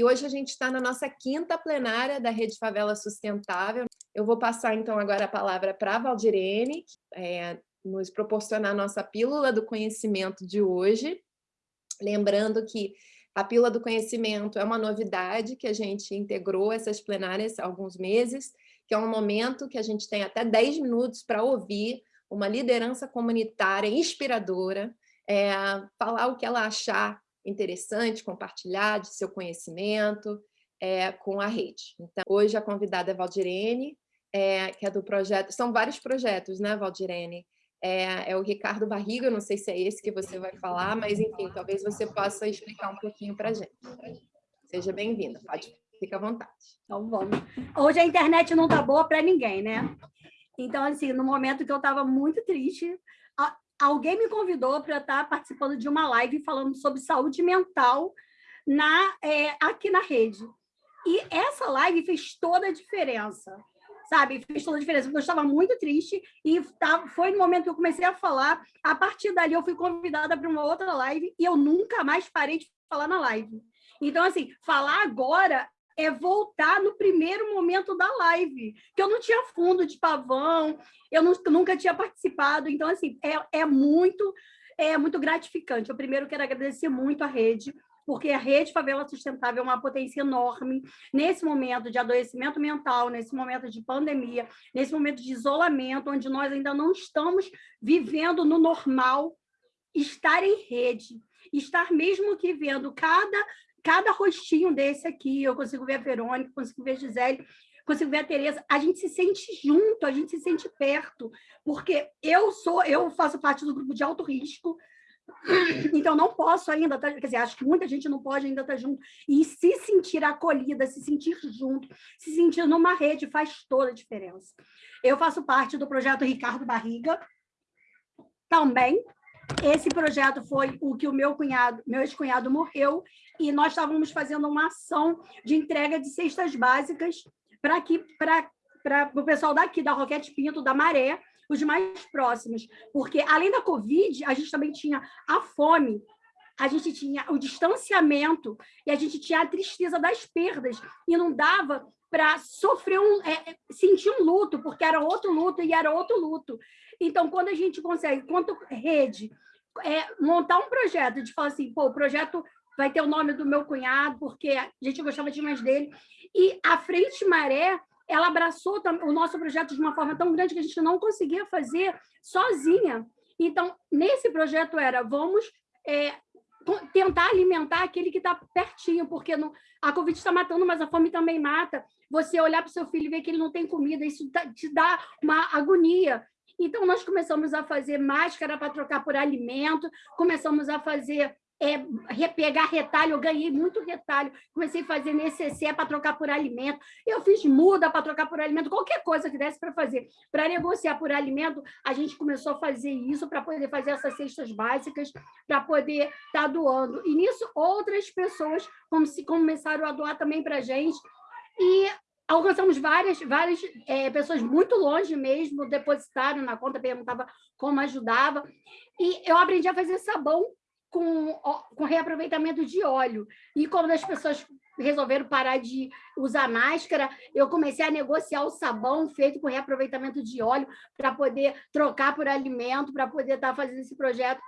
E hoje a gente está na nossa quinta plenária da Rede Favela Sustentável. Eu vou passar, então, agora a palavra para a Valdirene, é, nos proporcionar a nossa pílula do conhecimento de hoje. Lembrando que a pílula do conhecimento é uma novidade que a gente integrou essas plenárias há alguns meses, que é um momento que a gente tem até 10 minutos para ouvir uma liderança comunitária inspiradora, é, falar o que ela achar interessante, compartilhar de seu conhecimento é, com a rede. Então, hoje a convidada é Valdirene, é, que é do projeto, são vários projetos, né, Valdirene? É, é, o Ricardo Barriga, não sei se é esse que você vai falar, mas enfim, talvez você possa explicar um pouquinho para a gente. Seja bem-vinda, pode, fica à vontade. Então vamos. Hoje a internet não está boa para ninguém, né? Então, assim, no momento que eu estava muito triste, alguém me convidou para estar participando de uma live falando sobre saúde mental na, é, aqui na rede. E essa live fez toda a diferença, sabe? Fez toda a diferença, porque eu estava muito triste e tá, foi no momento que eu comecei a falar. A partir dali, eu fui convidada para uma outra live e eu nunca mais parei de falar na live. Então, assim, falar agora é voltar no primeiro momento da live, que eu não tinha fundo de pavão, eu nunca tinha participado, então, assim, é, é muito é muito gratificante. Eu primeiro quero agradecer muito a rede, porque a Rede Favela Sustentável é uma potência enorme nesse momento de adoecimento mental, nesse momento de pandemia, nesse momento de isolamento, onde nós ainda não estamos vivendo no normal, estar em rede, estar mesmo que vendo cada cada rostinho desse aqui, eu consigo ver a Verônica, consigo ver a Gisele, consigo ver a Tereza, a gente se sente junto, a gente se sente perto, porque eu sou, eu faço parte do grupo de alto risco, então não posso ainda, tá, quer dizer, acho que muita gente não pode ainda estar junto, e se sentir acolhida, se sentir junto, se sentir numa rede faz toda a diferença. Eu faço parte do projeto Ricardo Barriga, também, esse projeto foi o que o meu cunhado, meu ex-cunhado morreu, e nós estávamos fazendo uma ação de entrega de cestas básicas para para o pessoal daqui, da Roquete Pinto, da Maré, os mais próximos. Porque, além da Covid, a gente também tinha a fome, a gente tinha o distanciamento e a gente tinha a tristeza das perdas. E não dava para sofrer um, é, sentir um luto, porque era outro luto e era outro luto. Então, quando a gente consegue, quanto rede, é, montar um projeto de falar assim, pô, o projeto vai ter o nome do meu cunhado, porque a gente gostava demais dele, e a Frente Maré, ela abraçou o nosso projeto de uma forma tão grande que a gente não conseguia fazer sozinha. Então, nesse projeto era, vamos é, tentar alimentar aquele que está pertinho, porque no, a Covid está matando, mas a fome também mata. Você olhar para o seu filho e ver que ele não tem comida, isso te dá uma agonia. Então, nós começamos a fazer máscara para trocar por alimento, começamos a fazer é, pegar retalho, eu ganhei muito retalho, comecei a fazer necessaire para trocar por alimento, eu fiz muda para trocar por alimento, qualquer coisa que desse para fazer. Para negociar por alimento, a gente começou a fazer isso para poder fazer essas cestas básicas, para poder estar tá doando. E nisso, outras pessoas começaram a doar também para a gente, e alcançamos várias, várias é, pessoas muito longe mesmo, depositaram na conta, perguntava como ajudava. E eu aprendi a fazer sabão com, com reaproveitamento de óleo. E quando as pessoas resolveram parar de usar máscara, eu comecei a negociar o sabão feito com reaproveitamento de óleo para poder trocar por alimento, para poder estar tá fazendo esse projeto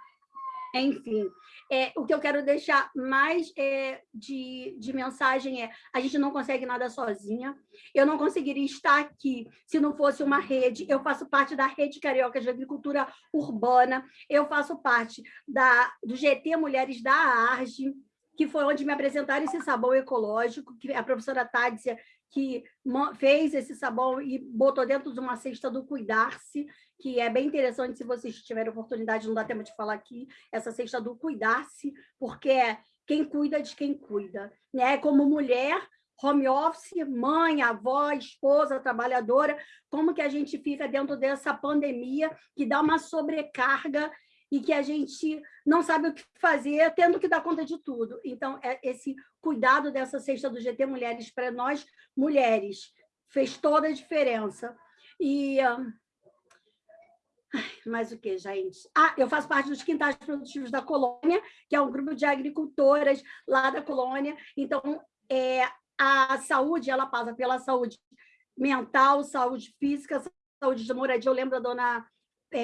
enfim, é, o que eu quero deixar mais é, de, de mensagem é a gente não consegue nada sozinha. Eu não conseguiria estar aqui se não fosse uma rede. Eu faço parte da Rede Carioca de Agricultura Urbana, eu faço parte da, do GT Mulheres da ARGE, que foi onde me apresentaram esse sabão ecológico, que a professora Tádia que fez esse sabão e botou dentro de uma cesta do Cuidar-se, que é bem interessante se vocês tiverem oportunidade, não dá tempo de falar aqui, essa cesta do Cuidar-se, porque é quem cuida de quem cuida. Né? Como mulher, home office, mãe, avó, esposa, trabalhadora, como que a gente fica dentro dessa pandemia que dá uma sobrecarga e que a gente não sabe o que fazer, tendo que dar conta de tudo. Então, é esse cuidado dessa cesta do GT Mulheres para nós, mulheres, fez toda a diferença. E... Mais o que, gente? Ah, eu faço parte dos Quintais Produtivos da Colônia, que é um grupo de agricultoras lá da colônia. Então, é, a saúde ela passa pela saúde mental, saúde física, saúde de moradia. Eu lembro da dona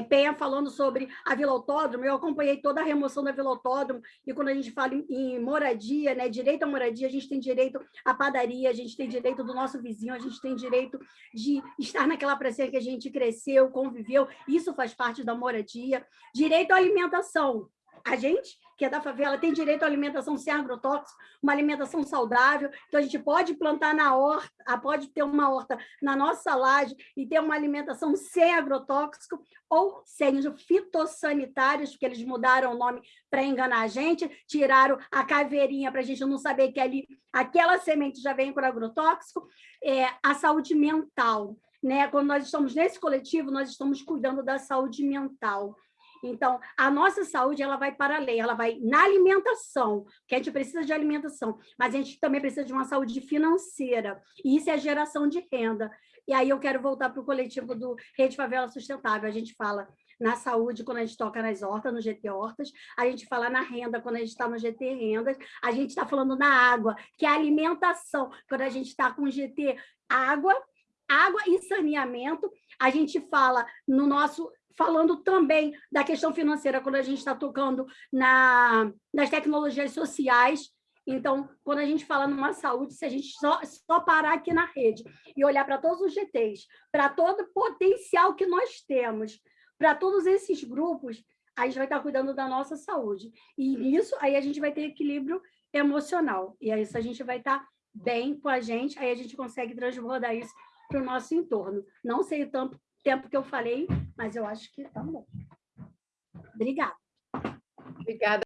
Penha falando sobre a Vila Autódromo, eu acompanhei toda a remoção da Vila Autódromo, e quando a gente fala em, em, moradia, né, direito à moradia, a gente tem direito à padaria, a gente tem direito do nosso vizinho, a gente tem direito de estar naquela praça que a gente cresceu, conviveu, isso faz parte da moradia. Direito à alimentação, a gente que é da favela, tem direito à alimentação sem agrotóxico, uma alimentação saudável, então a gente pode plantar na horta, pode ter uma horta na nossa laje e ter uma alimentação sem agrotóxico ou sem fitossanitários, porque eles mudaram o nome para enganar a gente, tiraram a caveirinha para a gente não saber que ali aquela semente já vem com agrotóxico, é, a saúde mental, né? Quando nós estamos nesse coletivo, nós estamos cuidando da saúde mental. Então, a nossa saúde ela vai para além, ela vai na alimentação, que a gente precisa de alimentação, mas a gente também precisa de uma saúde financeira, e isso é geração de renda. E aí eu quero voltar para o coletivo do Rede Favela Sustentável, a gente fala na saúde quando a gente toca nas hortas, no GT Hortas, a gente fala na renda quando a gente está no GT Rendas, a gente está falando na água, que é a alimentação, quando a gente está com o GT Água, água e saneamento, a gente fala no nosso falando também da questão financeira, quando a gente está tocando na, nas tecnologias sociais. Então, quando a gente fala numa saúde, se a gente só, só parar aqui na rede e olhar para todos os GTs, para todo o potencial que nós temos, para todos esses grupos, a gente vai estar cuidando da nossa saúde. E nisso, aí a gente vai ter equilíbrio emocional. E aí, isso a gente vai estar bem com a gente, aí a gente consegue transbordar isso para o nosso entorno. Não sei o tanto, tempo que eu falei, mas eu acho que tá bom. Obrigada. Obrigada.